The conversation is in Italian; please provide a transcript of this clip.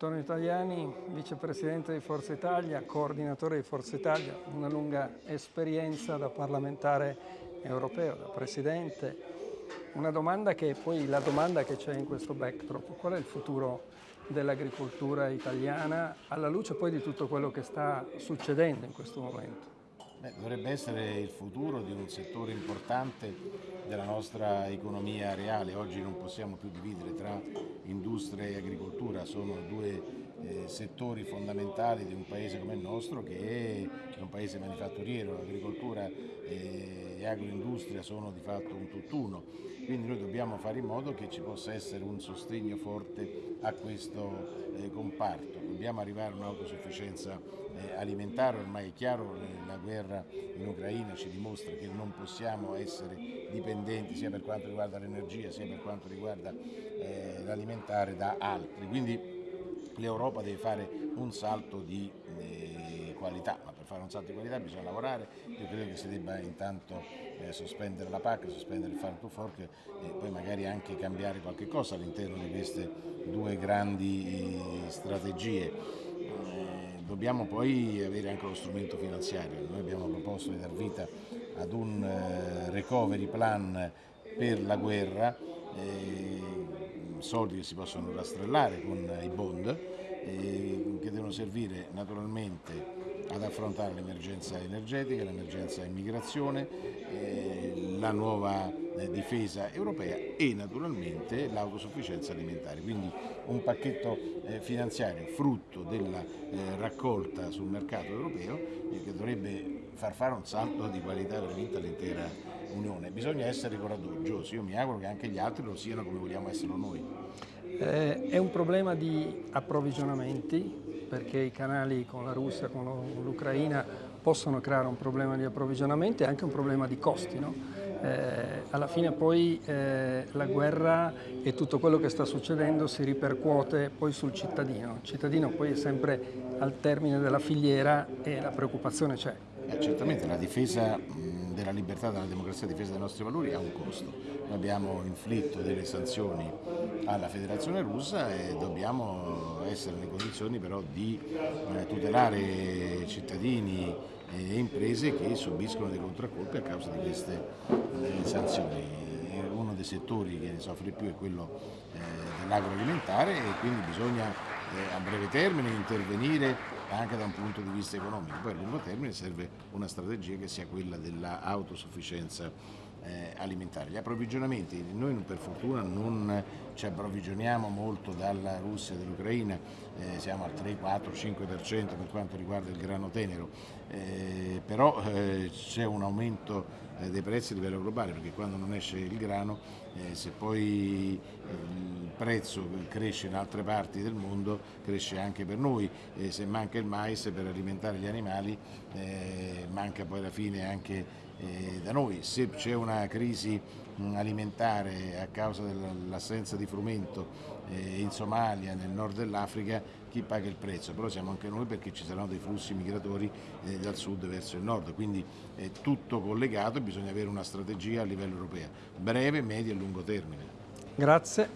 Antonio Italiani, vicepresidente di Forza Italia, coordinatore di Forza Italia, una lunga esperienza da parlamentare europeo, da presidente. Una domanda che poi la domanda che c'è in questo backdrop, qual è il futuro dell'agricoltura italiana alla luce poi di tutto quello che sta succedendo in questo momento? Beh, dovrebbe essere il futuro di un settore importante della nostra economia reale. Oggi non possiamo più dividere tra industria e agricoltura, sono due settori fondamentali di un paese come il nostro che è un paese manifatturiero, l'agricoltura e agroindustria sono di fatto un tutt'uno, quindi noi dobbiamo fare in modo che ci possa essere un sostegno forte a questo eh, comparto, dobbiamo arrivare a un'autosufficienza eh, alimentare, ormai è chiaro, eh, la guerra in Ucraina ci dimostra che non possiamo essere dipendenti sia per quanto riguarda l'energia sia per quanto riguarda eh, l'alimentare da altri, quindi l'Europa deve fare un salto di eh, qualità, ma per fare un salto di qualità bisogna lavorare, io credo che si debba intanto eh, sospendere la PAC, sospendere il farm to fork e poi magari anche cambiare qualche cosa all'interno di queste due grandi strategie dobbiamo poi avere anche lo strumento finanziario. Noi abbiamo proposto di dar vita ad un eh, recovery plan per la guerra, eh, soldi che si possono rastrellare con i bond, eh, che devono servire naturalmente ad affrontare l'emergenza energetica, l'emergenza immigrazione, eh, la nuova eh, difesa europea e naturalmente l'autosufficienza alimentare. Quindi un pacchetto eh, finanziario frutto della eh, raccolta sul mercato europeo eh, che dovrebbe far fare un salto di qualità veramente all'intera Unione. Bisogna essere coraggiosi, io mi auguro che anche gli altri lo siano come vogliamo esserlo noi. Eh, è un problema di approvvigionamenti perché i canali con la Russia, con l'Ucraina possono creare un problema di approvvigionamento e anche un problema di costi. No? Eh, alla fine poi eh, la guerra e tutto quello che sta succedendo si ripercuote poi sul cittadino. Il cittadino poi è sempre al termine della filiera e la preoccupazione c'è. Eh, certamente la difesa della libertà, della democrazia, la difesa dei nostri valori ha un costo. Noi abbiamo inflitto delle sanzioni alla Federazione russa e dobbiamo essere nelle condizioni però di eh, tutelare cittadini e imprese che subiscono dei contraccolpi a causa di queste eh, sanzioni. Uno dei settori che ne soffre più è quello eh, dell'agroalimentare e quindi bisogna a breve termine intervenire anche da un punto di vista economico. Poi a lungo termine serve una strategia che sia quella dell'autosufficienza eh, alimentare. Gli approvvigionamenti, noi per fortuna non ci approvvigioniamo molto dalla Russia e dall'Ucraina, eh, siamo al 3, 4, 5% per quanto riguarda il grano tenero, eh, però eh, c'è un aumento eh, dei prezzi a livello globale perché quando non esce il grano eh, se poi il prezzo cresce in altre parti del mondo cresce anche per noi, se manca il mais per alimentare gli animali manca poi alla fine anche eh, da noi. Se c'è una crisi alimentare a causa dell'assenza di frumento eh, in Somalia, nel nord dell'Africa, chi paga il prezzo? Però siamo anche noi perché ci saranno dei flussi migratori eh, dal sud verso il nord, quindi è tutto collegato e bisogna avere una strategia a livello europeo, breve, medio e lungo termine. Grazie.